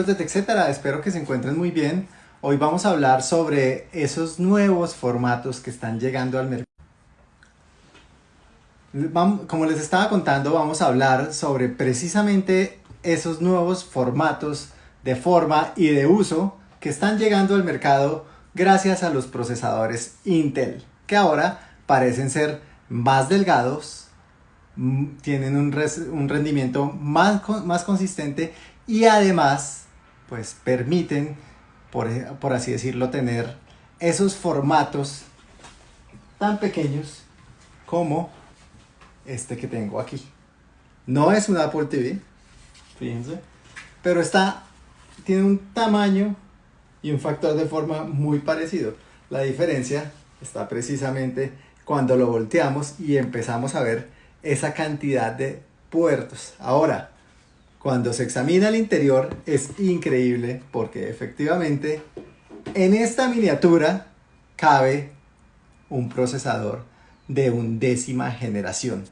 amigos de TechCetera, espero que se encuentren muy bien. Hoy vamos a hablar sobre esos nuevos formatos que están llegando al mercado. Como les estaba contando, vamos a hablar sobre precisamente esos nuevos formatos de forma y de uso que están llegando al mercado gracias a los procesadores Intel, que ahora parecen ser más delgados, mm, tienen un, rendimiento más, más consistente y además pues permiten, por, por así decirlo, tener esos formatos tan pequeños como este que tengo aquí. No es un Apple TV, fíjense, pero está, tiene un tamaño y un factor de forma muy parecido. La diferencia está precisamente cuando lo volteamos y empezamos a ver esa cantidad de puertos. Ahora, cuando se examina el interior es increíble porque efectivamente en esta miniatura cabe un procesador de undécima generación.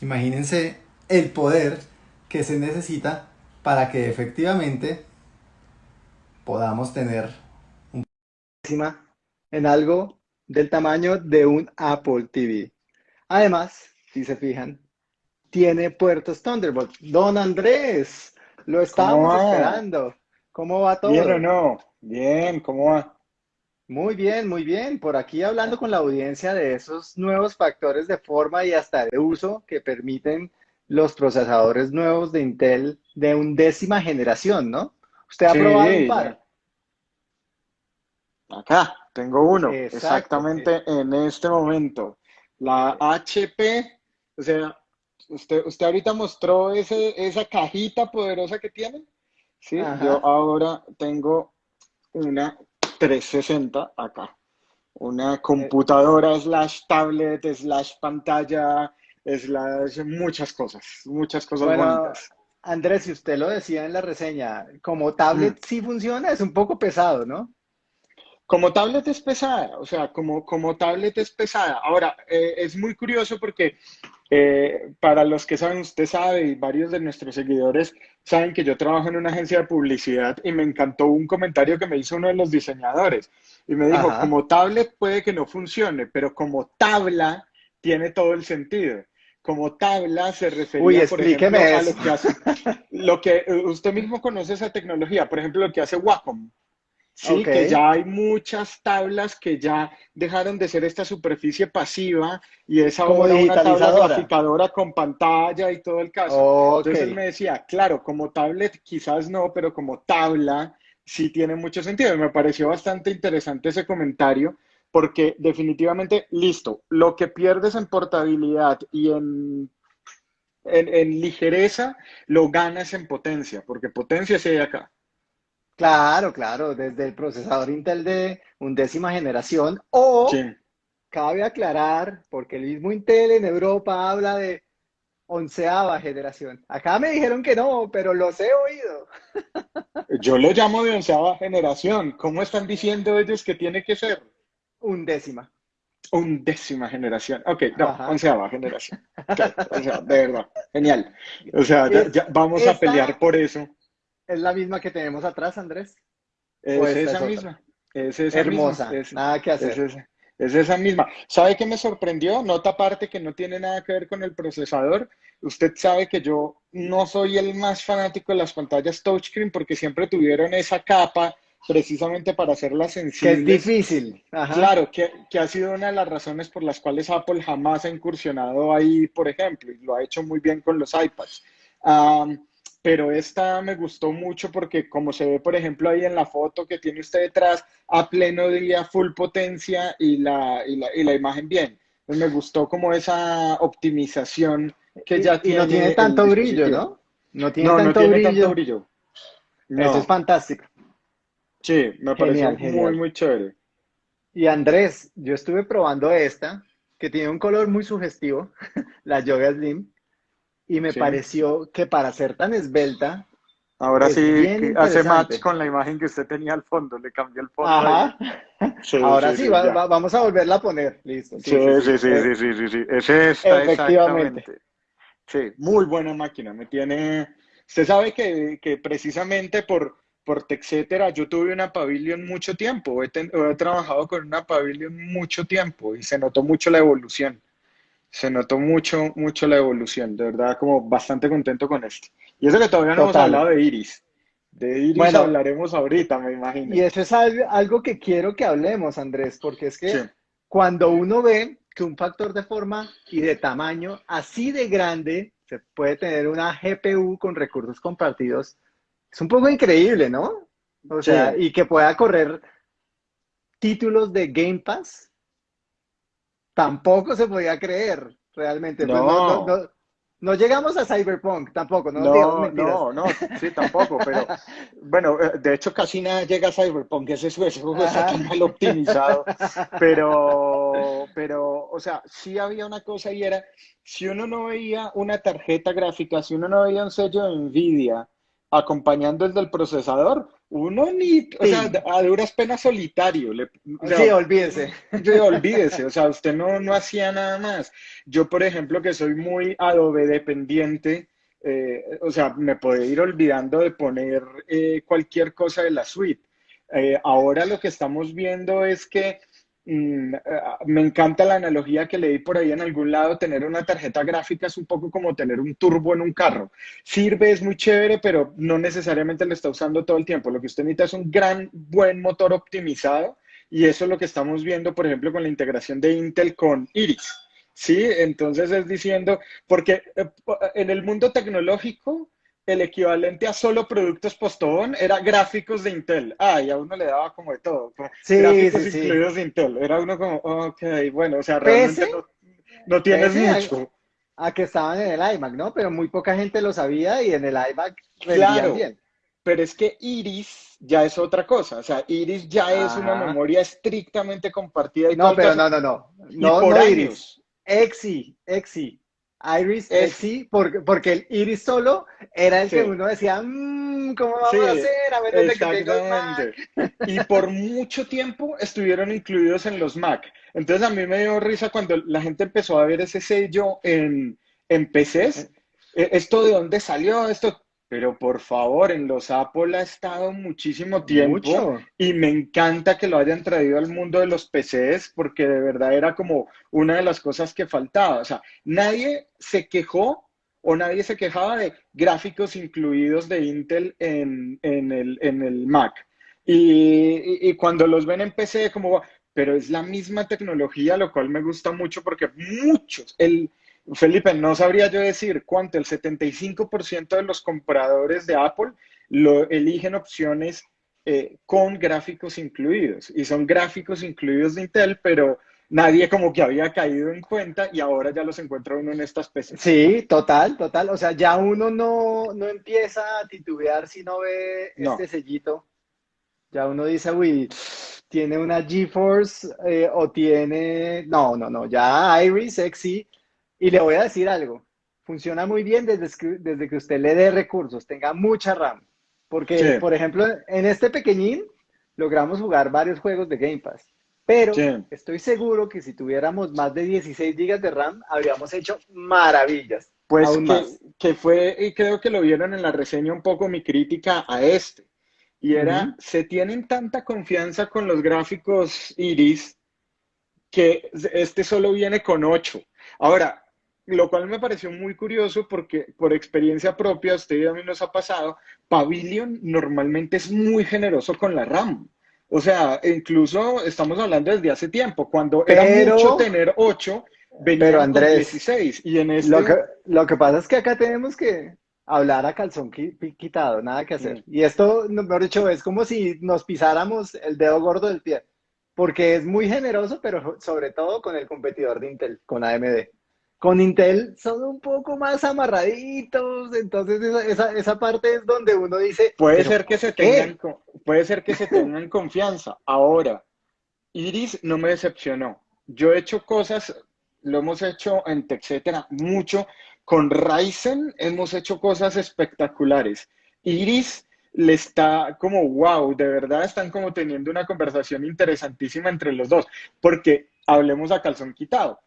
Imagínense el poder que se necesita para que efectivamente podamos tener un en algo del tamaño de un Apple TV. Además, si se fijan, tiene puertos Thunderbolt. Don Andrés, lo estábamos esperando. ¿Cómo va todo? Bien o no, bien, ¿cómo va? Muy bien, muy bien. Por aquí hablando con la audiencia de esos nuevos factores de forma y hasta de uso que permiten los procesadores nuevos de Intel de undécima generación, ¿no? Usted ha probado un par. Acá, tengo uno, exactamente en este momento. La HP, o sea, usted, usted ahorita mostró ese, esa cajita poderosa que tiene. Sí, yo ahora tengo una 360 acá. Una computadora slash tablet slash pantalla slash muchas cosas, muchas cosas bonitas. Andrés, si usted lo decía en la reseña, como tablet mm. sí funciona, es un poco pesado, ¿no? Como tablet es pesada, o sea, como, como tablet es pesada. Ahora, eh, es muy curioso porque eh, para los que saben, usted sabe y varios de nuestros seguidores saben que yo trabajo en una agencia de publicidad y me encantó un comentario que me hizo uno de los diseñadores y me dijo, como tablet puede que no funcione, pero como tabla tiene todo el sentido. Como tabla se refería, por ejemplo, a lo que hace, lo que usted mismo conoce esa tecnología, por ejemplo, lo que hace Wacom. Sí, que ya hay muchas tablas que ya dejaron de ser esta superficie pasiva y es ahora una tabla graficadora con pantalla y todo el caso. Entonces él me decía, claro, como tablet quizás no, pero como tabla sí tiene mucho sentido. Y me pareció bastante interesante ese comentario porque definitivamente, listo, lo que pierdes en portabilidad y en, en, en ligereza, lo ganas en potencia, porque potencia sí hay acá. Claro, claro, desde el procesador Intel de undécima generación o cabe aclarar, porque el mismo Intel en Europa habla de onceava generación. Acá me dijeron que no, pero los he oído. Yo lo llamo de onceava generación. ¿Cómo están diciendo ellos que tiene que ser? Undécima. Undécima generación. Ok, no, onceava generación. o sea, de verdad, genial. O sea, ya, vamos a pelear por eso. ¿Es la misma que tenemos atrás, Andrés? Es esa misma. Es esa Hermosa, nada que hacer. Es esa, misma. ¿Sabe qué me sorprendió? Nota aparte que no tiene nada que ver con el procesador. Usted sabe que yo no soy el más fanático de las pantallas touchscreen porque siempre tuvieron esa capa precisamente para hacerlas sencillas. Que es difícil. Claro, que, que, ha sido una de las razones por las cuales Apple jamás ha incursionado ahí, por ejemplo, y lo ha hecho muy bien con los iPads pero esta me gustó mucho porque como se ve, por ejemplo, ahí en la foto que tiene usted detrás, a pleno día, full potencia y la, y la, y la imagen bien. Pues me gustó como esa optimización que ya tiene. Y no tiene tanto brillo, ¿no? No tiene, tanto, brillo. Eso es fantástico. Sí, me parece muy, muy chévere. Y Andrés, yo estuve probando esta, que tiene un color muy sugestivo, la Yoga Slim y me pareció que para ser tan esbelta. Ahora sí hace match con la imagen que usted tenía al fondo, le cambió el fondo. Ajá. Ahora sí, vamos a volverla a poner, listo. Sí, sí, sí, sí, sí, sí, sí, es esta, Efectivamente. Sí, muy buena máquina, me tiene... Usted sabe que, que precisamente por, por etcétera, yo tuve una Pavilion mucho tiempo, he, he, trabajado con una Pavilion mucho tiempo y se notó mucho la evolución. Se notó mucho, mucho la evolución. De verdad, como bastante contento con esto. Y eso que todavía no hemos hablado de Iris. De Iris hablaremos ahorita, me imagino. Y eso es algo que quiero que hablemos, Andrés, porque es que cuando uno ve que un factor de forma y de tamaño así de grande se puede tener una GPU con recursos compartidos, es un poco increíble, ¿no? O sea, y que pueda correr títulos de Game Pass, tampoco se podía creer realmente. Pues no. No llegamos a Cyberpunk tampoco, no No, no, no, sí, tampoco, pero bueno, eh, de hecho casi nada llega a Cyberpunk, ese es ese juego está tan mal optimizado, pero, pero, o sea, sí había una cosa y era, si uno no veía una tarjeta gráfica, si uno no veía un sello de NVIDIA acompañando el del procesador, uno ni, o sea, a duras penas solitario. Le, sí, olvídese. olvídese, o sea, usted no, no hacía nada más. Yo, por ejemplo, que soy muy Adobe dependiente, eh, o sea, me puedo ir olvidando de poner eh, cualquier cosa de la suite. Eh, ahora lo que estamos viendo es que me encanta la analogía que leí por ahí en algún lado, tener una tarjeta gráfica es un poco como tener un turbo en un carro. Sirve, es muy chévere, pero no necesariamente lo está usando todo el tiempo. Lo que usted necesita es un gran, buen motor optimizado y eso es lo que estamos viendo, por ejemplo, con la integración de Intel con Iris. Sí, entonces es diciendo, porque eh, en el mundo tecnológico, el equivalente a solo productos postobón era gráficos de Intel. Ah, y a uno le daba como de todo. Sí, gráficos incluidos de Intel. Era uno como, ok, bueno, o sea, realmente no, tienes mucho. A, que estaban en el iMac, ¿no? Pero muy poca gente lo sabía y en el iMac claro, bien. Pero es que Iris ya es otra cosa. O sea, Iris ya es una memoria estrictamente compartida. Y no, pero no, no, no. No, por no Iris. Exi, Exi. Iris es, sí, porque, porque el Iris solo era el que uno decía, mmm, ¿cómo vamos a hacer? A ver exactamente. Y por mucho tiempo estuvieron incluidos en los Mac. Entonces a mí me dio risa cuando la gente empezó a ver ese sello en, en PCs. Eh, ¿Esto de dónde salió? Esto, pero por favor, en los Apple ha estado muchísimo tiempo y me encanta que lo hayan traído al mundo de los PCs porque de verdad era como una de las cosas que faltaba. O sea, nadie se quejó o nadie se quejaba de gráficos incluidos de Intel en, el, en el, Mac. Y, y, cuando los ven en PC, como, pero es la misma tecnología, lo cual me gusta mucho porque muchos, el, Felipe, no sabría yo decir cuánto, el 75% de los compradores de Apple lo eligen opciones eh, con gráficos incluidos y son gráficos incluidos de Intel, pero nadie como que había caído en cuenta y ahora ya los encuentra uno en esta especie. Sí, total, total. O sea, ya uno no, no empieza a titubear si no ve este sellito. Ya uno dice, uy, tiene una GeForce eh, o tiene... No, no, no, ya Iris XE y le voy a decir algo, funciona muy bien desde que, desde que usted le dé recursos, tenga mucha RAM. Porque, por ejemplo, en este pequeñín logramos jugar varios juegos de Game Pass. Pero estoy seguro que si tuviéramos más de 16 GB de RAM, habríamos hecho maravillas. Pues que, que, fue, y creo que lo vieron en la reseña un poco mi crítica a este. Y era, se tienen tanta confianza con los gráficos Iris que este solo viene con 8. Ahora, lo cual me pareció muy curioso porque por experiencia propia, usted y a mí nos ha pasado, Pavilion normalmente es muy generoso con la RAM. O sea, incluso estamos hablando desde hace tiempo, cuando era mucho tener 8, venía pero Andrés, 16. Y en este... lo, que, lo que pasa es que acá tenemos que hablar a calzón quitado, nada que hacer. Y esto, mejor dicho, es como si nos pisáramos el dedo gordo del pie, porque es muy generoso, pero sobre todo con el competidor de Intel, con AMD. Con Intel son un poco más amarraditos, entonces esa, esa, parte es donde uno dice... Puede ser que se tengan, puede ser que se tengan confianza. Ahora, Iris no me decepcionó. Yo he hecho cosas, lo hemos hecho en etcétera, mucho. Con Ryzen hemos hecho cosas espectaculares. Iris le está como, wow, de verdad están como teniendo una conversación interesantísima entre los dos, porque hablemos a calzón quitado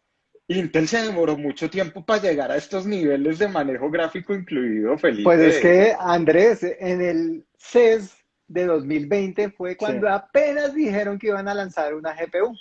Intel se demoró mucho tiempo para llegar a estos niveles de manejo gráfico incluido, Felipe. Pues es que, Andrés, en el CES de 2020 fue cuando apenas dijeron que iban a lanzar una GPU.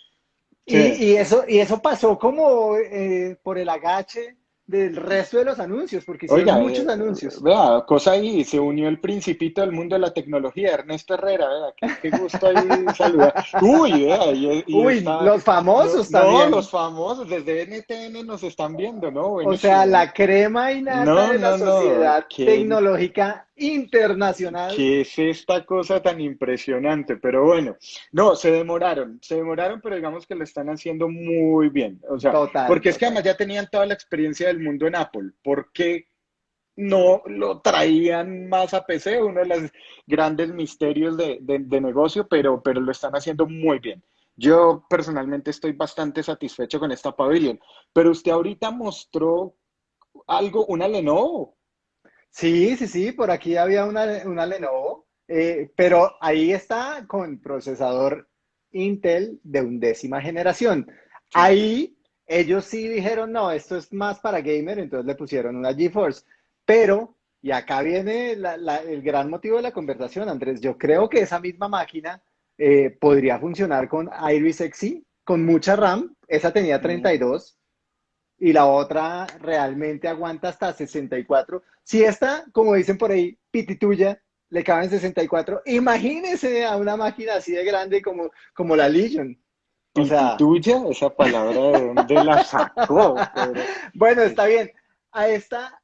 Y, eso, y eso pasó como eh, por el agache del resto de los anuncios, porque hicieron muchos eh, anuncios. Vea, cosa ahí, se unió el principito del mundo de la tecnología, Ernesto Herrera, vea, qué, gusto ahí saludar. Uy, vea, Uy, los famosos también. No, los famosos, desde NTN nos están viendo, ¿no? o sea, la crema y nada de la sociedad tecnológica internacional. ¿Qué es esta cosa tan impresionante? Pero bueno, no, se demoraron, se demoraron, pero digamos que lo están haciendo muy bien. O sea, porque es que además ya tenían toda la experiencia del mundo en Apple. ¿Por qué no lo traían más a PC? Uno de los grandes misterios de, negocio, pero, pero lo están haciendo muy bien. Yo personalmente estoy bastante satisfecho con esta pavilion. Pero usted ahorita mostró algo, una Lenovo. Sí, sí, sí, por aquí había una, una Lenovo, eh, pero ahí está con procesador Intel de undécima generación. Ahí ellos sí dijeron, no, esto es más para gamer, entonces le pusieron una GeForce. Pero, y acá viene el gran motivo de la conversación, Andrés, yo creo que esa misma máquina eh, podría funcionar con Iris Xe, con mucha RAM, esa tenía 32, y la otra realmente aguanta hasta 64. Si esta, como dicen por ahí, pitituya, le caben 64, imagínese a una máquina así de grande como, como la Legion. O sea, pitituya, esa palabra de dónde la sacó. bueno, está bien. A esta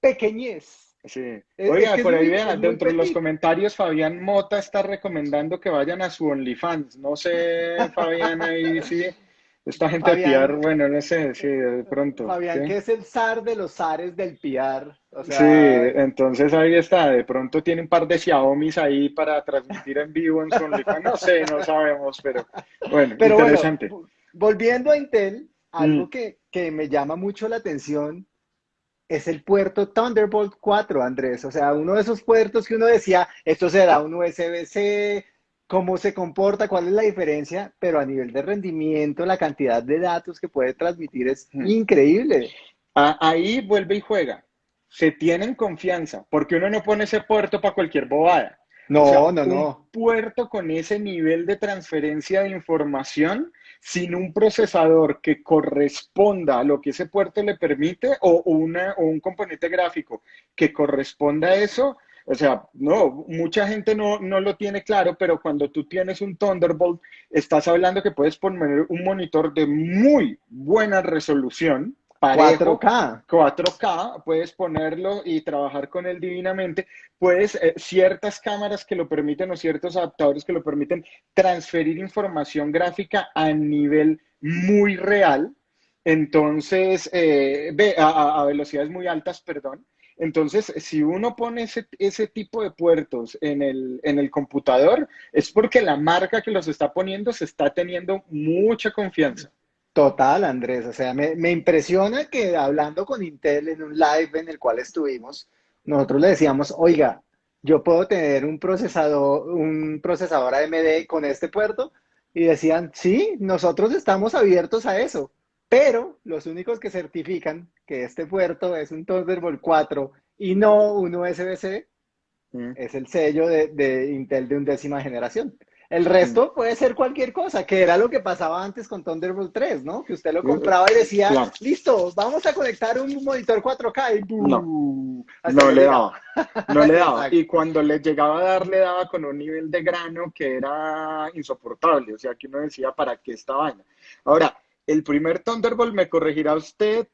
pequeñez. Sí. Oiga, por ahí vean, dentro de los comentarios, Fabián Mota está recomendando que vayan a su OnlyFans. No sé, Fabián, ahí sí. Esta gente de PR, bueno, no sé, sí, de pronto. Fabián, que es el zar de los zares del PR. sí, entonces ahí está, de pronto tiene un par de Xiaomi's ahí para transmitir en vivo en su No sé, no sabemos, pero bueno, pero interesante. volviendo a Intel, algo mm. que, que me llama mucho la atención es el puerto Thunderbolt 4, Andrés. O sea, uno de esos puertos que uno decía, esto será un USB-C, cómo se comporta, cuál es la diferencia, pero a nivel de rendimiento, la cantidad de datos que puede transmitir es increíble. Ahí vuelve y juega. Se tienen confianza, porque uno no pone ese puerto para cualquier bobada. No, no, no. Un puerto con ese nivel de transferencia de información sin un procesador que corresponda a lo que ese puerto le permite o, una, o un componente gráfico que corresponda a eso, o sea, no, mucha gente no, no lo tiene claro, pero cuando tú tienes un Thunderbolt, estás hablando que puedes poner un monitor de muy buena resolución, 4K. 4K, puedes ponerlo y trabajar con él divinamente. Puedes, eh, ciertas cámaras que lo permiten o ciertos adaptadores que lo permiten transferir información gráfica a nivel muy real. Entonces, eh, ve, a, velocidades muy altas, perdón. Entonces, si uno pone ese, ese tipo de puertos en el, en el, computador, es porque la marca que los está poniendo se está teniendo mucha confianza. Total, Andrés. O sea, me, me impresiona que hablando con Intel en un live en el cual estuvimos, nosotros le decíamos, oiga, yo puedo tener un procesador, un procesador AMD con este puerto. Y decían, sí, nosotros estamos abiertos a eso. Pero los únicos que certifican que este puerto es un Thunderbolt 4 y no un USB-C mm. es el sello de, Intel de undécima generación. El resto mm. puede ser cualquier cosa, que era lo que pasaba antes con Thunderbolt 3, ¿no? Que usted lo compraba y decía, listo, vamos a conectar un monitor 4K y No, no le daba, no le daba. Y cuando le llegaba a dar, le daba con un nivel de grano que era insoportable. O sea, que uno decía, ¿para qué esta vaina? Ahora, el primer Thunderbolt, me corregirá usted,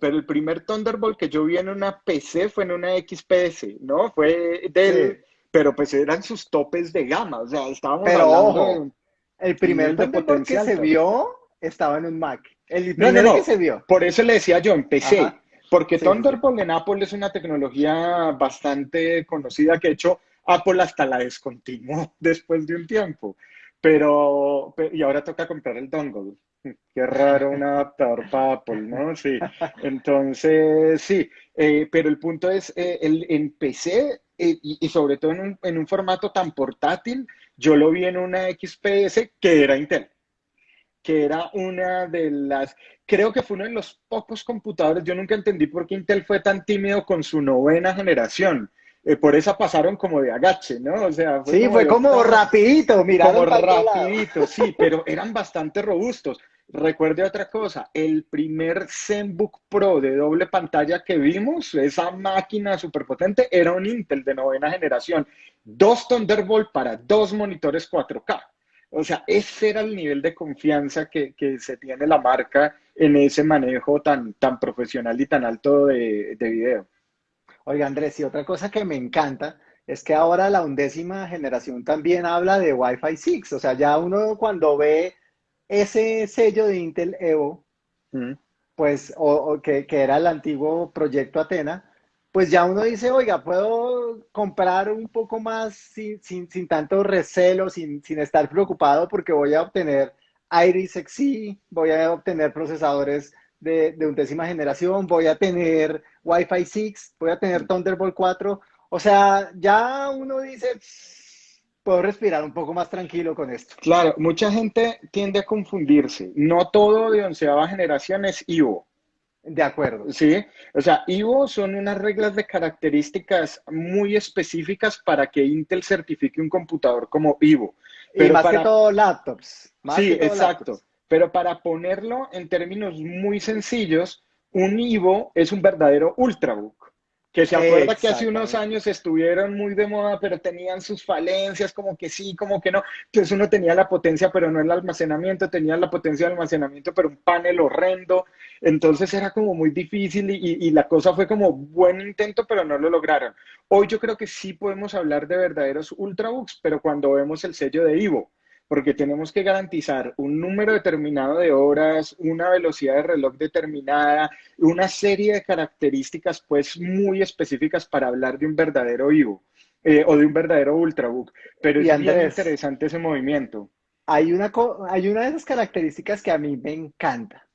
pero el primer Thunderbolt que yo vi en una PC fue en una XPS, ¿no? Fue del... Pero pues eran sus topes de gama, o sea, estábamos pero, ojo, el primer Thunderbolt que se vio estaba en un Mac. El primero que se vio. Por eso le decía yo, en PC. Porque Thunderbolt en Apple es una tecnología bastante conocida que, de hecho, Apple hasta la descontinuó después de un tiempo. Pero, y ahora toca comprar el dongle. Qué raro un adaptador para Apple, ¿no? Sí. Entonces, sí. Eh, pero el punto es, eh, el, en PC eh, y, sobre todo en un, en un, formato tan portátil, yo lo vi en una XPS que era Intel, que era una de las, creo que fue uno de los pocos computadores, yo nunca entendí por qué Intel fue tan tímido con su novena generación eh, por esa pasaron como de agache, ¿no? O sea, sí, fue como rapidito, mira. Como rapidito, sí, pero eran bastante robustos. Recuerde otra cosa, el primer ZenBook Pro de doble pantalla que vimos, esa máquina superpotente, era un Intel de novena generación, dos Thunderbolt para dos monitores 4K. O sea, ese era el nivel de confianza que, se tiene la marca en ese manejo tan, tan profesional y tan alto de, de video. Oiga, Andrés, y otra cosa que me encanta es que ahora la undécima generación también habla de Wi-Fi 6. O sea, ya uno cuando ve ese sello de Intel Evo, mm. pues, o, que, era el antiguo proyecto Atena, pues ya uno dice, oiga, puedo comprar un poco más sin, sin, tanto recelo, sin, sin, estar preocupado porque voy a obtener Iris Xe, voy a obtener procesadores de, de undécima generación, voy a tener Wi-Fi 6, voy a tener Thunderbolt 4. O sea, ya uno dice, puedo respirar un poco más tranquilo con esto. Claro, mucha gente tiende a confundirse. No todo de onceava generación es Ivo. De acuerdo. Sí, o sea, Ivo son unas reglas de características muy específicas para que Intel certifique un computador como Ivo. Pero y más que todo laptops. sí, exacto. Pero para ponerlo en términos muy sencillos, un Ivo es un verdadero Ultrabook. Que se acuerda que hace unos años estuvieron muy de moda, pero tenían sus falencias, como que sí, como que no. Entonces uno tenía la potencia, pero no el almacenamiento, tenía la potencia de almacenamiento, pero un panel horrendo. Entonces era como muy difícil y, y la cosa fue como buen intento, pero no lo lograron. Hoy yo creo que sí podemos hablar de verdaderos Ultrabooks, pero cuando vemos el sello de Ivo porque tenemos que garantizar un número determinado de horas, una velocidad de reloj determinada, una serie de características pues muy específicas para hablar de un verdadero Ivo eh, o de un verdadero Ultrabook. Pero es bien interesante ese movimiento. Hay una, hay una de esas características que a mí me encanta,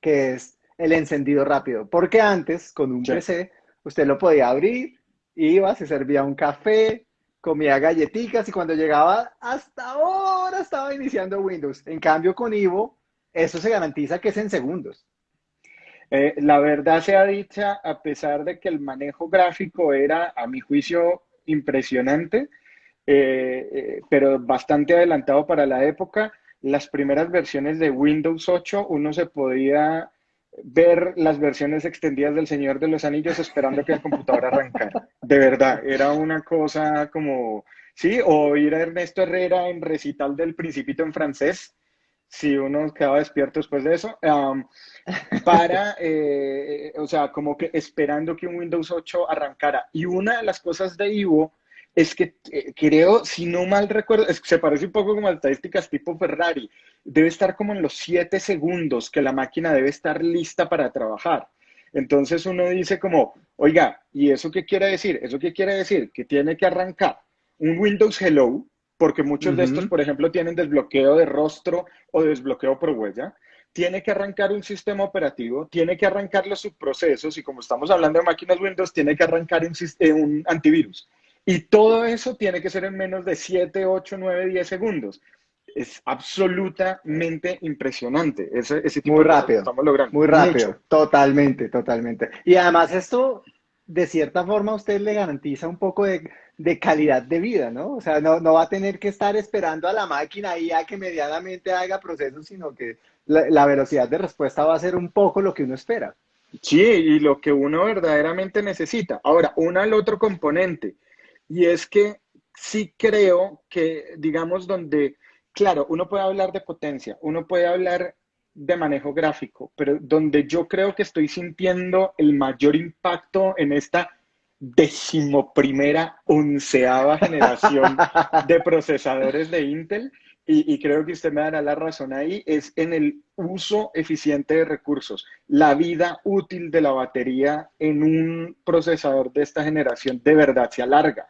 que es el encendido rápido, porque antes con un PC usted lo podía abrir, iba, se servía un café, comía galletitas y cuando llegaba hasta estaba iniciando Windows. En cambio, con Ivo, eso se garantiza que es en segundos. Eh, la verdad sea dicha, a pesar de que el manejo gráfico era, a mi juicio, impresionante, eh, eh, pero bastante adelantado para la época, las primeras versiones de Windows 8 uno se podía ver las versiones extendidas del Señor de los Anillos esperando que el computador arrancara. De verdad, era una cosa como, sí, o ir a Ernesto Herrera en recital del Principito en francés, si uno quedaba despierto después de eso, para, eh, o sea, como que esperando que un Windows 8 arrancara. Y una de las cosas de Ivo es que eh, creo, si no mal recuerdo, se parece un poco como a estadísticas tipo Ferrari, debe estar como en los siete segundos que la máquina debe estar lista para trabajar. Entonces uno dice como, oiga, ¿y eso qué quiere decir? ¿Eso qué quiere decir? Que tiene que arrancar un Windows Hello, porque muchos de estos, por ejemplo, tienen desbloqueo de rostro o desbloqueo por huella. Tiene que arrancar un sistema operativo, tiene que arrancar los subprocesos y como estamos hablando de máquinas Windows, tiene que arrancar un, un antivirus. Y todo eso tiene que ser en menos de 7, 8, 9, 10 segundos. Es absolutamente impresionante. Ese, ese muy rápido. Estamos logrando. Muy rápido. Totalmente, totalmente. Y además esto, de cierta forma, usted le garantiza un poco de, calidad de vida, ¿no? O sea, no, va a tener que estar esperando a la máquina ahí a que medianamente haga procesos, sino que la, la velocidad de respuesta va a ser un poco lo que uno espera. Sí, y lo que uno verdaderamente necesita. Ahora, un al otro componente y es que sí creo que, digamos, donde, claro, uno puede hablar de potencia, uno puede hablar de manejo gráfico, pero donde yo creo que estoy sintiendo el mayor impacto en esta decimoprimera, onceava generación de procesadores de Intel, y, y, creo que usted me dará la razón ahí, es en el uso eficiente de recursos. La vida útil de la batería en un procesador de esta generación de verdad se alarga.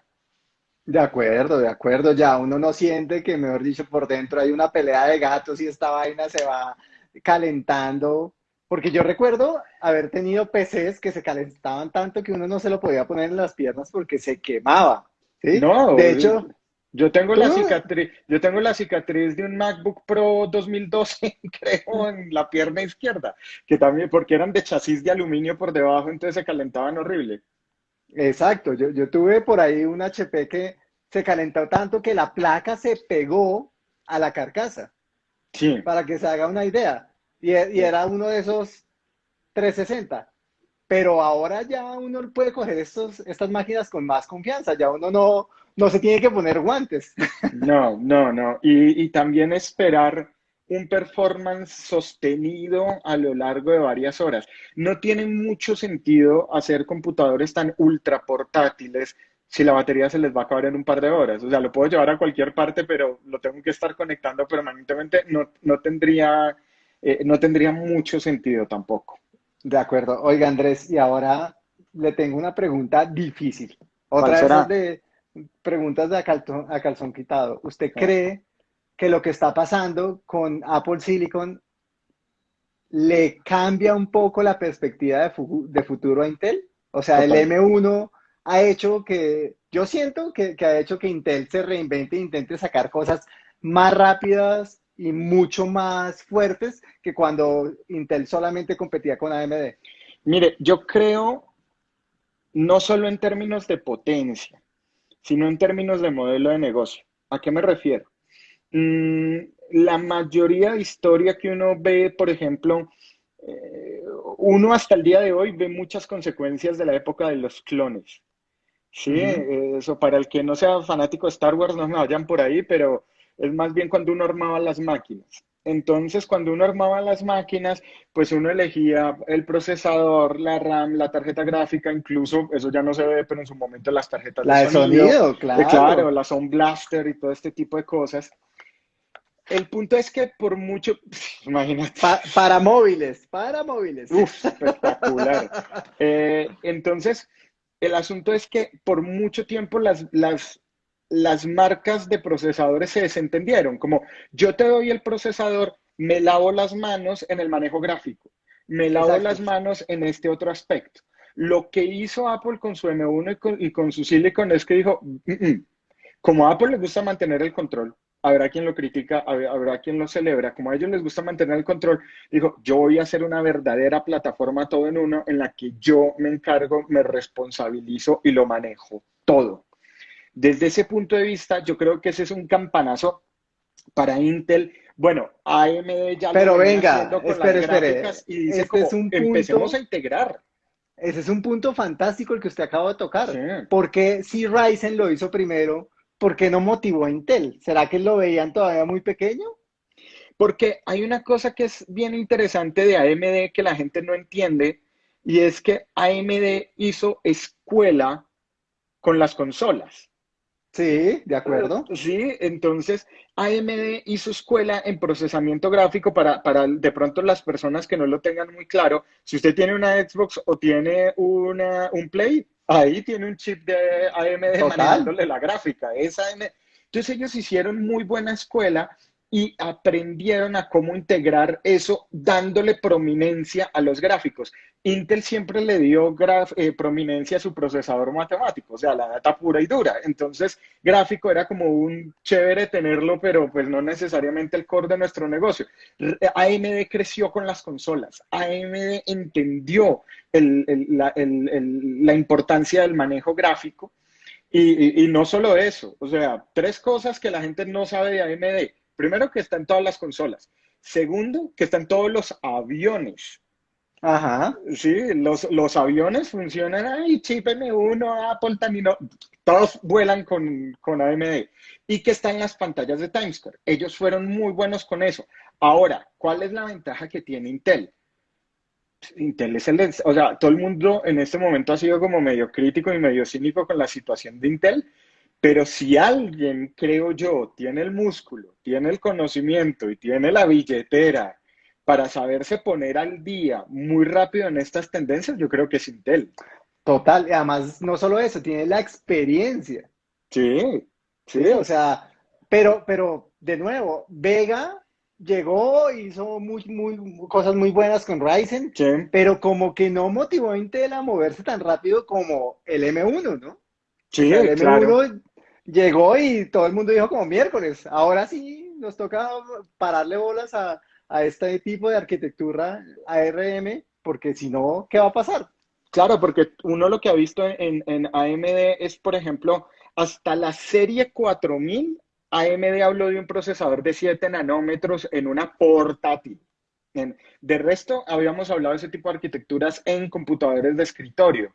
De acuerdo, de acuerdo, ya uno no siente que, mejor dicho, por dentro hay una pelea de gatos y esta vaina se va calentando. Porque yo recuerdo haber tenido PCs que se calentaban tanto que uno no se lo podía poner en las piernas porque se quemaba. ¿sí? No, de hecho, yo tengo la cicatriz, yo tengo la cicatriz de un MacBook Pro 2012, creo, en la pierna izquierda, que también porque eran de chasis de aluminio por debajo, entonces se calentaban horrible. Exacto, yo, yo tuve por ahí un HP que se calentó tanto que la placa se pegó a la carcasa. Sí. Para que se haga una idea. Y, y era uno de esos 360. Pero ahora ya uno puede coger estos, estas máquinas con más confianza. Ya uno no, no se tiene que poner guantes. No, no, no. Y, y también esperar un performance sostenido a lo largo de varias horas. No tiene mucho sentido hacer computadores tan ultra portátiles si la batería se les va a acabar en un par de horas. O sea, lo puedo llevar a cualquier parte, pero lo tengo que estar conectando permanentemente. No, no, tendría, eh, no tendría mucho sentido tampoco. De acuerdo. Oiga, Andrés, y ahora le tengo una pregunta difícil. Otra esas de preguntas de a calzón, a calzón quitado. ¿Usted cree que lo que está pasando con Apple Silicon le cambia un poco la perspectiva de, de futuro a Intel? O sea, el M1 ha hecho que, yo siento que, que, ha hecho que Intel se reinvente e intente sacar cosas más rápidas y mucho más fuertes que cuando Intel solamente competía con AMD. Mire, yo creo, no solo en términos de potencia, sino en términos de modelo de negocio. ¿A qué me refiero? Mm, la mayoría de historia que uno ve, por ejemplo, eh, uno hasta el día de hoy ve muchas consecuencias de la época de los clones. Sí, eso para el que no sea fanático de Star Wars, no me vayan por ahí, pero es más bien cuando uno armaba las máquinas. Entonces, cuando uno armaba las máquinas, pues uno elegía el procesador, la RAM, la tarjeta gráfica, incluso, eso ya no se ve, pero en su momento las tarjetas la de sonido, claro. claro, la Sound Blaster y todo este tipo de cosas. El punto es que por mucho, imagínate. para móviles, para móviles. Uf, espectacular. eh, entonces, el asunto es que por mucho tiempo las, las, las marcas de procesadores se desentendieron. Como yo te doy el procesador, me lavo las manos en el manejo gráfico, me lavo Exacto. las manos en este otro aspecto. Lo que hizo Apple con su M1 y con, y con su Silicon es que dijo, mm -mm. como a Apple le gusta mantener el control, habrá quien lo critica, habrá quien lo celebra, como a ellos les gusta mantener el control, dijo, yo voy a hacer una verdadera plataforma todo en uno en la que yo me encargo, me responsabilizo y lo manejo todo. Desde ese punto de vista, yo creo que ese es un campanazo para Intel. Bueno, AMD ya Pero lo venga, con espere, espere. Y dice este como, es un punto, empecemos a integrar. Ese es un punto fantástico el que usted acaba de tocar. Sí. Porque si Ryzen lo hizo primero, ¿por qué no motivó a Intel? ¿Será que lo veían todavía muy pequeño? Porque hay una cosa que es bien interesante de AMD que la gente no entiende y es que AMD hizo escuela con las consolas. Sí, de acuerdo. Sí, entonces AMD hizo escuela en procesamiento gráfico para, para de pronto las personas que no lo tengan muy claro. Si usted tiene una Xbox o tiene una, un Play, ahí tiene un chip de AMD Total. manejándole la gráfica. Es AMD. Entonces ellos hicieron muy buena escuela y aprendieron a cómo integrar eso dándole prominencia a los gráficos. Intel siempre le dio eh, prominencia a su procesador matemático, o sea, la data pura y dura. Entonces, gráfico era como un chévere tenerlo, pero pues no necesariamente el core de nuestro negocio. AMD creció con las consolas. AMD entendió la, importancia del manejo gráfico. Y, y no solo eso, o sea, tres cosas que la gente no sabe de AMD. Primero, que está en todas las consolas. Segundo, que está en todos los aviones. Ajá. Sí, los, los aviones funcionan, ay, chip M1, Apple también, no, todos vuelan con, con AMD. Y que está en las pantallas de Times Square. Ellos fueron muy buenos con eso. Ahora, ¿cuál es la ventaja que tiene Intel? Intel es el, o sea, todo el mundo en este momento ha sido como medio crítico y medio cínico con la situación de Intel, pero si alguien, creo yo, tiene el músculo, tiene el conocimiento y tiene la billetera para saberse poner al día muy rápido en estas tendencias, yo creo que es Intel. Total, y además no solo eso, tiene la experiencia. Sí, sí, o sea, pero, pero de nuevo, Vega llegó, hizo muy, muy, cosas muy buenas con Ryzen, sí. pero como que no motivó a Intel a moverse tan rápido como el M1, ¿no? Sí, o sea, el M1 claro. llegó y todo el mundo dijo como miércoles, ahora sí nos toca pararle bolas a, a este tipo de arquitectura ARM, porque si no, ¿qué va a pasar? Claro, porque uno lo que ha visto en, en AMD es, por ejemplo, hasta la serie 4000, AMD habló de un procesador de 7 nanómetros en una portátil. de resto, habíamos hablado de ese tipo de arquitecturas en computadores de escritorio.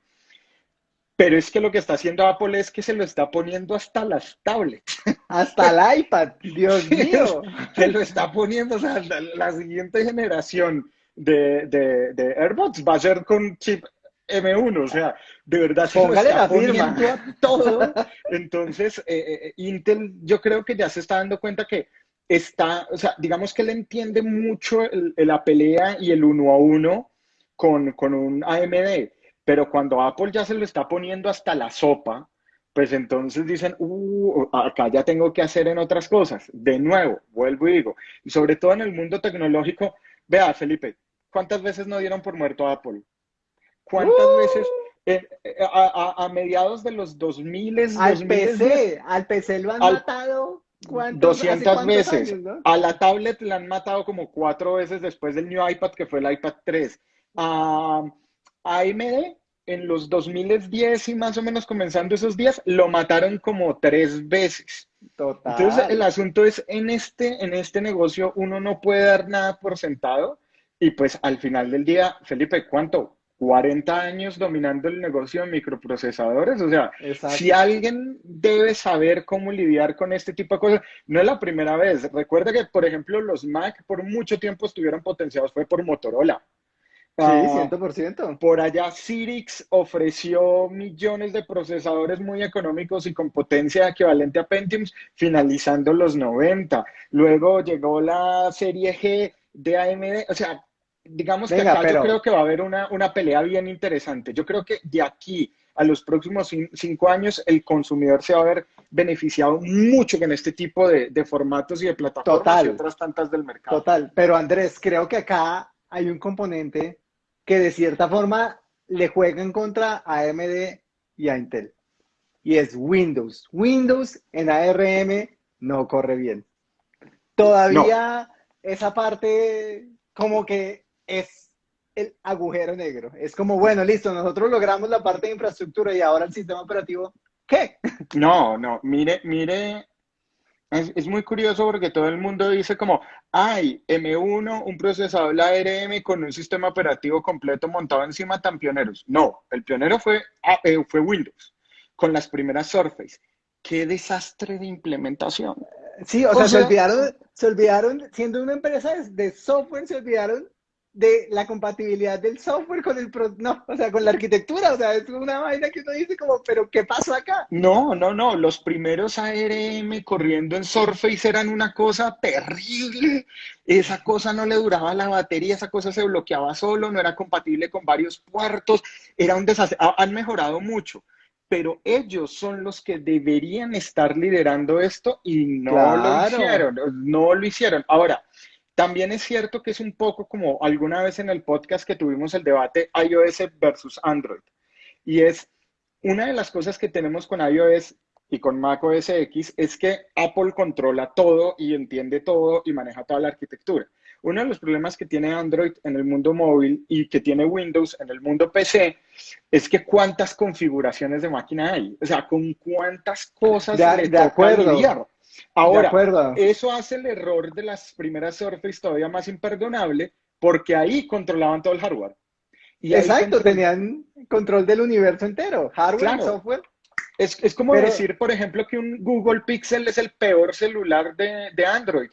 Pero es que lo que está haciendo Apple es que se lo está poniendo hasta las tablets. Hasta el iPad, Dios mío. Se lo está poniendo, o sea, la, siguiente generación de, de, de, AirPods va a ser con chip M1, o sea, de verdad se lo está poniendo a todo. Entonces, eh, eh, eh, Intel yo creo que ya se está dando cuenta que está, o sea, digamos que él entiende mucho la pelea y el uno a uno con, con un AMD pero cuando Apple ya se lo está poniendo hasta la sopa, pues entonces dicen, uh, acá ya tengo que hacer en otras cosas. De nuevo, vuelvo y digo, y sobre todo en el mundo tecnológico, vea, Felipe, ¿cuántas veces no dieron por muerto a Apple? ¿Cuántas uh. veces eh, eh, a, mediados de los 2000 al PC, al PC lo han matado 200 veces. A la tablet la han matado como cuatro veces después del New iPad, que fue el iPad 3. A, AMD en los 2010 y más o menos comenzando esos días, lo mataron como tres veces. Total. Entonces, el asunto es, en este, en este negocio uno no puede dar nada por sentado y pues al final del día, Felipe, ¿cuánto? 40 años dominando el negocio de microprocesadores. O sea, si alguien debe saber cómo lidiar con este tipo de cosas, no es la primera vez. Recuerda que, por ejemplo, los Mac por mucho tiempo estuvieron potenciados, fue por Motorola. Sí, 100%. Ah, por allá Cyrix ofreció millones de procesadores muy económicos y con potencia equivalente a Pentium, finalizando los 90. Luego llegó la serie G de AMD. O sea, digamos que acá yo creo que va a haber una, una, pelea bien interesante. Yo creo que de aquí a los próximos cinco años el consumidor se va a ver beneficiado mucho con este tipo de, de formatos y de plataformas y otras tantas del mercado. Total, pero Andrés, creo que acá hay un componente que de cierta forma le juegan contra AMD y a Intel. Y es Windows. Windows en ARM no corre bien. Todavía esa parte como que es el agujero negro. Es como, bueno, listo, nosotros logramos la parte de infraestructura y ahora el sistema operativo, ¿qué? No, no, mire, mire es, muy curioso porque todo el mundo dice como, ay, M1, un procesador ARM con un sistema operativo completo montado encima tan pioneros. No, el pionero fue, ah, eh, fue Windows, con las primeras Surface. Qué desastre de implementación. Sí, o, sea, se olvidaron, se olvidaron, siendo una empresa de software, se olvidaron de la compatibilidad del software con el no, o sea, con la arquitectura, o sea, es una vaina que uno dice como, pero ¿qué pasó acá? No, no, no, los primeros ARM corriendo en Surface eran una cosa terrible. Esa cosa no le duraba la batería, esa cosa se bloqueaba solo, no era compatible con varios puertos, era un desastre. Han mejorado mucho, pero ellos son los que deberían estar liderando esto y no lo hicieron, no lo hicieron. Ahora, también es cierto que es un poco como alguna vez en el podcast que tuvimos el debate iOS versus Android. Y es una de las cosas que tenemos con iOS y con Mac OS X es que Apple controla todo y entiende todo y maneja toda la arquitectura. Uno de los problemas que tiene Android en el mundo móvil y que tiene Windows en el mundo PC es que cuántas configuraciones de máquina hay. O sea, con cuántas cosas de, de acuerdo. Ahora, eso hace el error de las primeras Surface todavía más imperdonable porque ahí controlaban todo el hardware. Y Exacto, tenían control del universo entero, hardware, software. Es, como decir, por ejemplo, que un Google Pixel es el peor celular de, Android.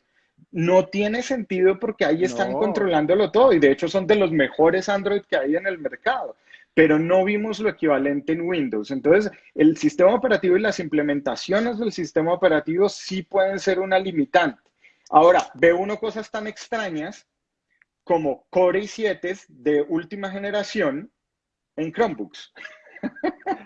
No tiene sentido porque ahí están controlándolo todo y de hecho son de los mejores Android que hay en el mercado pero no vimos lo equivalente en Windows. Entonces, el sistema operativo y las implementaciones del sistema operativo sí pueden ser una limitante. Ahora, ve uno cosas tan extrañas como Core i7 de última generación en Chromebooks.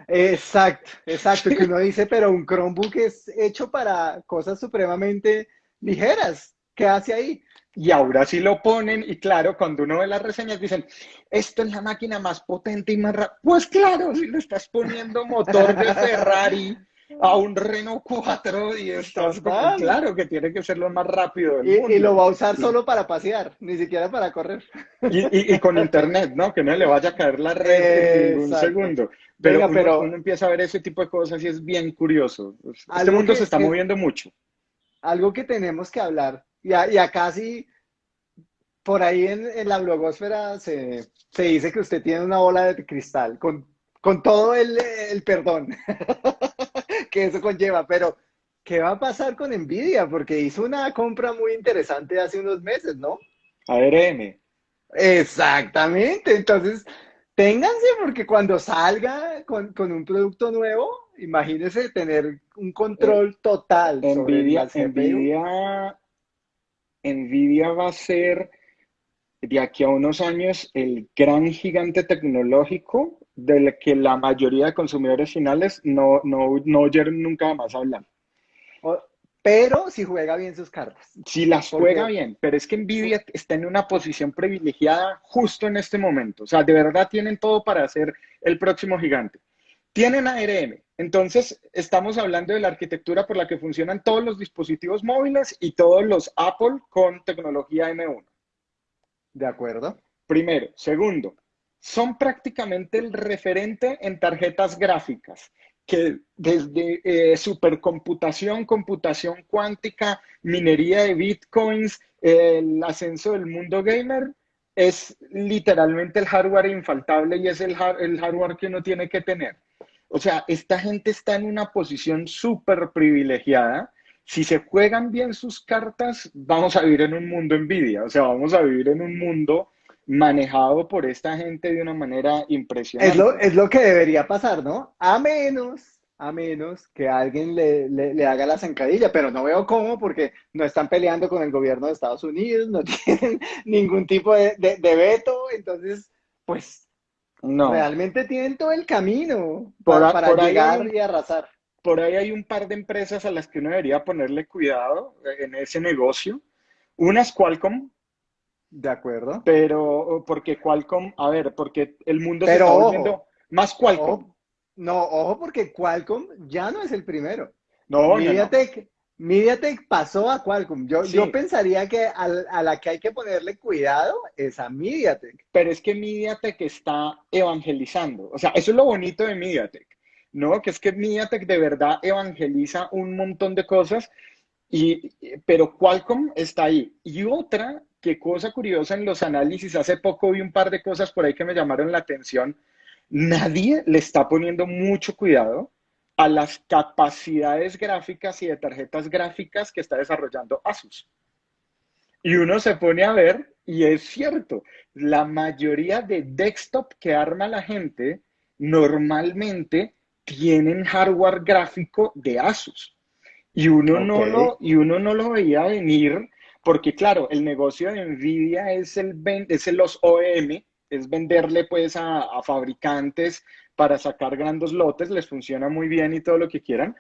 Exacto, exacto, que uno dice, pero un Chromebook es hecho para cosas supremamente ligeras. ¿Qué hace ahí? Y ahora sí lo ponen, y claro, cuando uno ve las reseñas dicen, esto es la máquina más potente y más rápida. Pues claro, si le estás poniendo motor de Ferrari a un Renault 4 y estás como, claro que tiene que ser lo más rápido del y, mundo. y lo va a usar solo para pasear, ni siquiera para correr. Y, y- y con internet, ¿no? Que no le vaya a caer la red en Exacto. segundo. Pero, Venga, uno, pero- uno empieza a ver ese tipo de cosas y es bien curioso. Este mundo que- se está que- moviendo mucho. Algo que tenemos que hablar, y, a- y acá sí, por ahí en, en la blogosfera se, se dice que usted tiene una bola de cristal, con, con todo el, el perdón que eso conlleva, pero ¿qué va a pasar con Nvidia? Porque hizo una compra muy interesante hace unos meses, ¿no? ARM. Exactamente, entonces ténganse porque cuando salga con, con un producto nuevo, imagínese tener un control total sobre Nvidia, CPU. Nvidia, Nvidia va a ser de aquí a unos años el gran gigante tecnológico del que la mayoría de consumidores finales no, no, no oyeron nunca más hablar. Pero si juega bien sus cartas. Si las ¿Por juega bien, pero es que Nvidia está en una posición privilegiada justo en este momento. O sea, de verdad tienen todo para ser el próximo gigante. Tienen ARM. Entonces, estamos hablando de la arquitectura por la que funcionan todos los dispositivos móviles y todos los Apple con tecnología M1. ¿De acuerdo? Primero. Segundo, son prácticamente el referente en tarjetas gráficas, que desde eh, supercomputación, computación cuántica, minería de bitcoins, el ascenso del mundo gamer, es literalmente el hardware infaltable y es el, el hardware que uno tiene que tener. O sea, esta gente está en una posición súper privilegiada. Si se juegan bien sus cartas, vamos a vivir en un mundo envidia. O sea, vamos a vivir en un mundo manejado por esta gente de una manera impresionante. Es lo, es lo que debería pasar, ¿no? A menos, a menos que alguien le, le- le haga la zancadilla, pero no veo cómo porque no están peleando con el gobierno de Estados Unidos, no tienen ningún tipo de, de- de veto, entonces, pues No, realmente tienen todo el camino Por para por llegar hay y arrasar. por ahí hay un par de empresas a las que uno debería ponerle cuidado eh, en ese negocio. Una es Qualcomm, ¿De acuerdo? pero porque Qualcomm, a ver, porque el mundo se está volviendo más Qualcomm. Ojo, no, ojo, porque Qualcomm ya no es el primero. No, no, no. MediaTek, pasó a Qualcomm. Yo, Sí. yo pensaría que al- a, la que hay que ponerle cuidado es a MediaTek. Pero es que MediaTek está evangelizando. O sea, eso es lo bonito de MediaTek, ¿no? Que es que MediaTek de verdad evangeliza un montón de cosas, y, pero Qualcomm está ahí. Y otra, que cosa curiosa en los análisis, hace poco vi un par de cosas por ahí que me llamaron la atención. Nadie le está poniendo mucho cuidado a las capacidades gráficas y de tarjetas gráficas que está desarrollando Asus. Y uno se pone a ver, y es cierto, la mayoría de desktop que arma la gente normalmente tienen hardware gráfico de Asus. Y uno, no lo, y uno no lo veía venir porque, claro, el negocio de Nvidia es, el, es los OEM, es venderle pues a, a fabricantes para sacar grandes lotes, les funciona muy bien y todo lo que quieran,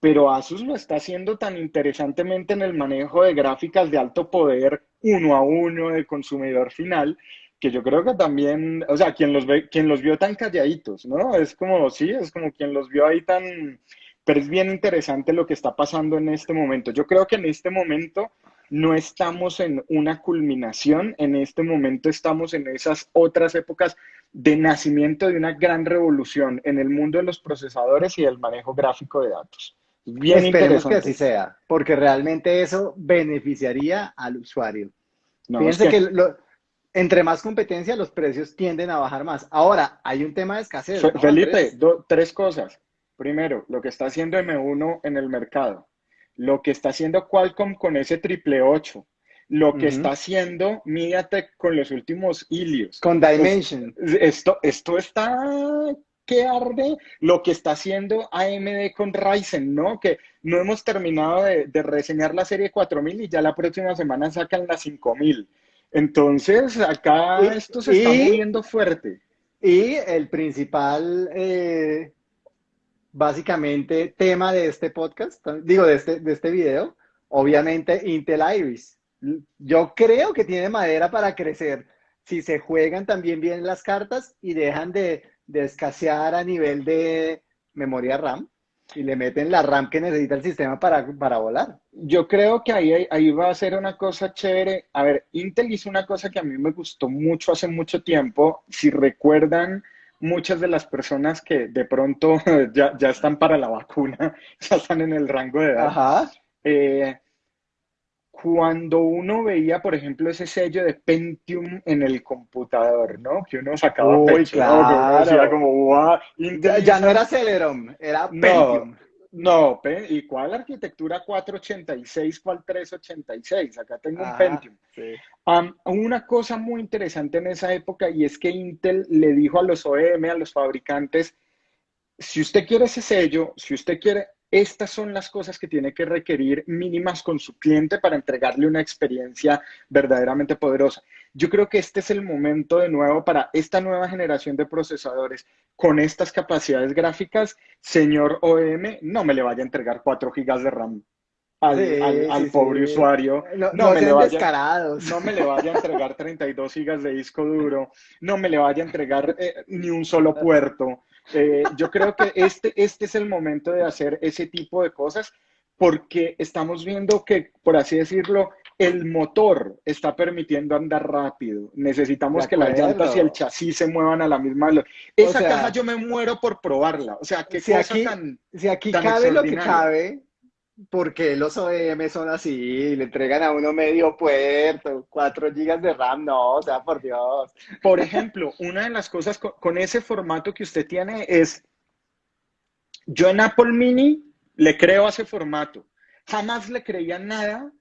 pero Asus lo está haciendo tan interesantemente en el manejo de gráficas de alto poder uno a uno de consumidor final, que yo creo que también, o sea, quien los ve, quien los vio tan calladitos, ¿no? Es como, sí, es como quien los vio ahí tan, pero es bien interesante lo que está pasando en este momento. Yo creo que en este momento no estamos en una culminación, en este momento estamos en esas otras épocas de nacimiento de una gran revolución en el mundo de los procesadores y del manejo gráfico de datos. Bien Esperemos que así sea, porque realmente eso beneficiaría al usuario. No, Fíjense es que lo- entre más competencia, los precios tienden a bajar más. Ahora, hay un tema de escasez, Fe- ¿no, Felipe, do- tres cosas. Primero, lo que está haciendo M1 en el mercado, lo que está haciendo Qualcomm con ese triple 8, lo que está haciendo MediaTek con los últimos Helios. Con Dimension. Esto, esto está que arde lo que está haciendo AMD con Ryzen, ¿no? Que no hemos terminado de, de reseñar la serie 4000 y ya la próxima semana sacan la 5000. Entonces, acá Y- esto se está moviendo fuerte. Y el principal, eh, básicamente, tema de este podcast, digo, de este, de este video, obviamente Intel Iris. Yo creo que tiene madera para crecer si se juegan también bien las cartas y dejan de, de escasear a nivel de memoria RAM. Y le meten la RAM que necesita el sistema para, para volar. Yo creo que ahí, ahí va a ser una cosa chévere. A ver, Intel hizo una cosa que a mí me gustó mucho hace mucho tiempo. Si recuerdan, muchas de las personas que de pronto ya, ya están para la vacuna, ya están en el rango de edad. Ajá. Eh, cuando uno veía, por ejemplo, ese sello de Pentium en el computador, ¿no? Que uno sacaba Uy, claro. Que decía como, "Guau, Ya, no era Celeron, era Pentium. no, Pe- ¿y cuál arquitectura 486, cuál 386? Acá tengo un Pentium. sí. Am, una cosa muy interesante en esa época y es que Intel le dijo a los OEM, a los fabricantes, si usted quiere ese sello, si usted quiere, estas son las cosas que tiene que requerir mínimas con su cliente para entregarle una experiencia verdaderamente poderosa. Yo creo que este es el momento de nuevo para esta nueva generación de procesadores con estas capacidades gráficas. Señor OEM, no me le vaya a entregar 4 gigas de RAM al, Sí, al- al sí, pobre sí. usuario. No, No no me le vaya- descarados. no me le vaya a entregar 32 gigas de disco duro, no me le vaya a entregar eh, ni un solo puerto. Eh, yo creo que este, este es el momento de hacer ese tipo de cosas porque estamos viendo que, por así decirlo, el motor está permitiendo andar rápido. Necesitamos que las llantas y el chasis se muevan a la misma velocidad. Esa sea, caja yo me muero por probarla. O sea, qué si cosa aquí- tan... Si aquí tan cabe lo que cabe, porque los OEM son así? Le entregan a uno medio puerto, 4 gigas de RAM, no, o sea, por Dios. Por ejemplo, una de las cosas con, con ese formato que usted tiene es, yo en Apple Mini le creo a ese formato. Jamás le creía nada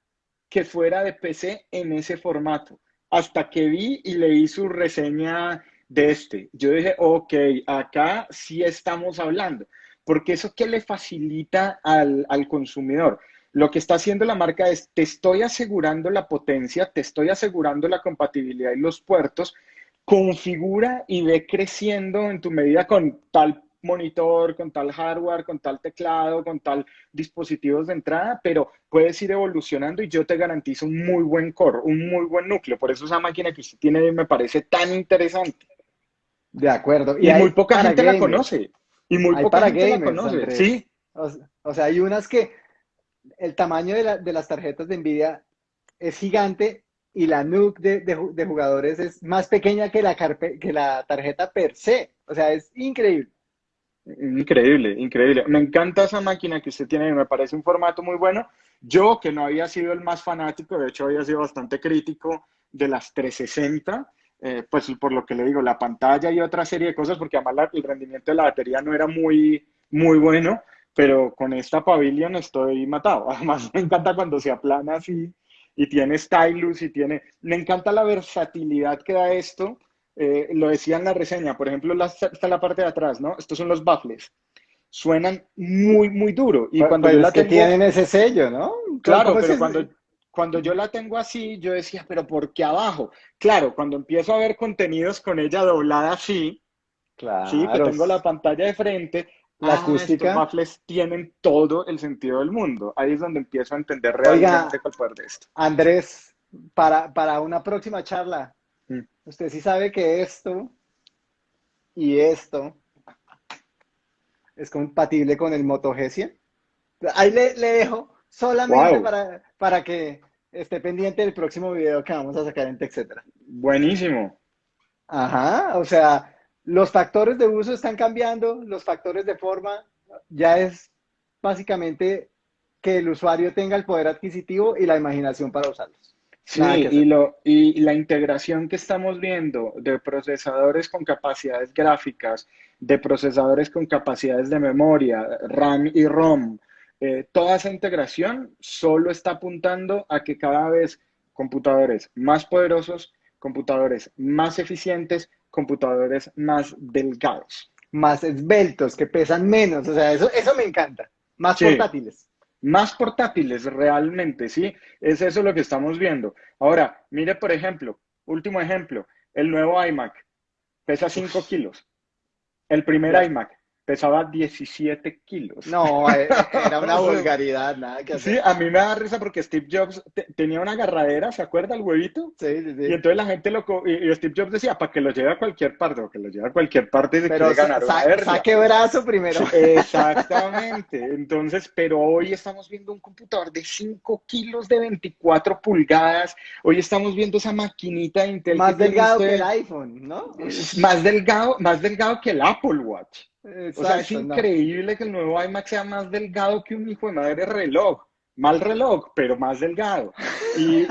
que fuera de PC en ese formato. Hasta que vi y leí su reseña de este. Yo dije, ok, acá sí estamos hablando. Porque eso que le facilita al, al consumidor. Lo que está haciendo la marca es, te estoy asegurando la potencia, te estoy asegurando la compatibilidad y los puertos, configura y ve creciendo en tu medida con tal monitor, con tal hardware, con tal teclado, con tal dispositivos de entrada, pero puedes ir evolucionando y yo te garantizo un muy buen core, un muy buen núcleo. Por eso esa máquina que usted tiene me parece tan interesante. De acuerdo. Y, muy poca gente la conoce. Y muy Hay poca para gente la conoce. Andrés. Sí, O, o sea, hay unas que el tamaño de, la- de las tarjetas de Nvidia es gigante y la NUC de, de de jugadores es más pequeña que la, carpe- que la tarjeta per se. O sea, es increíble. Increíble, increíble. Me encanta esa máquina que usted tiene, me parece un formato muy bueno. Yo, que no había sido el más fanático, de hecho había sido bastante crítico de las 360, eh, pues por lo que le digo, la pantalla y otra serie de cosas, porque además la- el rendimiento de la batería no era muy, muy bueno, pero con esta Pavilion estoy matado. Además, me encanta cuando se aplana así y tiene stylus y tiene... Me encanta la versatilidad que da esto. Eh, lo decía en la reseña, por ejemplo, la, está la parte de atrás, ¿no? Estos son los baffles. Suenan muy, muy duro. Y Pues- cuando pues yo es la que tengo... tienen ese sello, ¿no? Claro, ¿Cómo es pero ese? cuando, cuando yo la tengo así, yo decía, pero ¿por qué abajo? Claro, cuando empiezo a ver contenidos con ella doblada así, sí, que Claro. tengo la pantalla de frente, La ah, acústica. estos baffles tienen todo el sentido del mundo. Ahí es donde empiezo a entender Oiga. realmente cuál poder de esto. Andrés, para, para una próxima charla, Mm. usted sí sabe que esto y esto es compatible con el Moto G100. Ahí le, le dejo solamente Wow. para, para que esté pendiente del próximo video que vamos a sacar en TechCetera. Buenísimo. Ajá, o sea, los factores de uso están cambiando, los factores de forma ya es básicamente que el usuario tenga el poder adquisitivo y la imaginación para usarlos. Sí, y, lo, y la integración que estamos viendo de procesadores con capacidades gráficas, de procesadores con capacidades de memoria, RAM y ROM, eh, toda esa integración solo está apuntando a que cada vez computadores más poderosos, computadores más eficientes, computadores más delgados. más esbeltos, que pesan menos, o sea, eso, eso me encanta. Más Sí. portátiles. Más portátiles realmente, ¿sí? Es eso lo que estamos viendo. Ahora, mire, por ejemplo, último ejemplo, el nuevo iMac pesa 5 kilos. El primer iMac pesaba 17 kilos. No, eh, era una vulgaridad, nada que hacer. Sí, a mí me da risa porque Steve Jobs tenía una agarradera, ¿se acuerda el huevito? Sí, sí, sí. Y entonces la gente lo... Y, Steve Jobs decía, para que lo lleve a cualquier parte, o que lo lleve a cualquier parte de Pero ganar saque brazo primero. exactamente. Entonces, pero hoy estamos viendo un computador de 5 kilos de 24 pulgadas. Hoy estamos viendo esa maquinita de Intel. Más delgado que el iPhone, ¿no? Más delgado, más delgado que el Apple Watch o sea, es increíble que el nuevo iMac sea más delgado que un hijo de madre reloj. Mal reloj, pero más delgado. Y,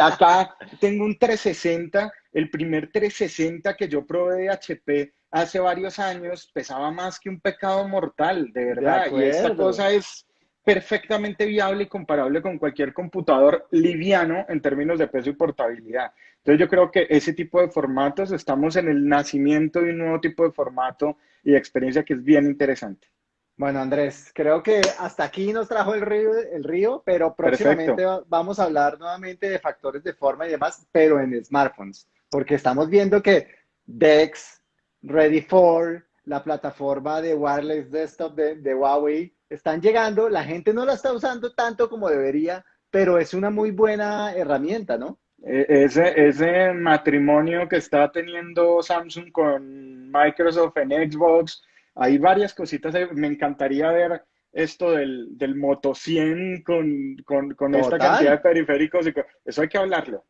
acá tengo un 360, el primer 360 que yo probé de HP hace varios años pesaba más que un pecado mortal, de verdad. y esta cosa es perfectamente viable y comparable con cualquier computador liviano en términos de peso y portabilidad. Entonces yo creo que ese tipo de formatos, estamos en el nacimiento de un nuevo tipo de formato y experiencia que es bien interesante. Bueno, Andrés, creo que hasta aquí nos trajo el río, el río pero próximamente vamos a hablar nuevamente de factores de forma y demás, pero en smartphones, porque estamos viendo que DeX, Ready for, la plataforma de wireless desktop de, de Huawei, están llegando, la gente no la está usando tanto como debería, pero es una muy buena herramienta, ¿no? E, ese, ese matrimonio que está teniendo Samsung con Microsoft en Xbox, hay varias cositas. Me encantaría ver esto del, del Moto 100 con, con, con esta cantidad de periféricos. Eso hay que hablarlo.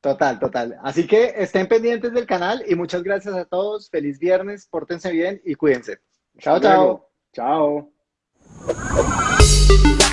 Total, total. Así que estén pendientes del canal y muchas gracias a todos. Feliz viernes, pórtense bien y cuídense. Chao, chao. Chao. Thank you.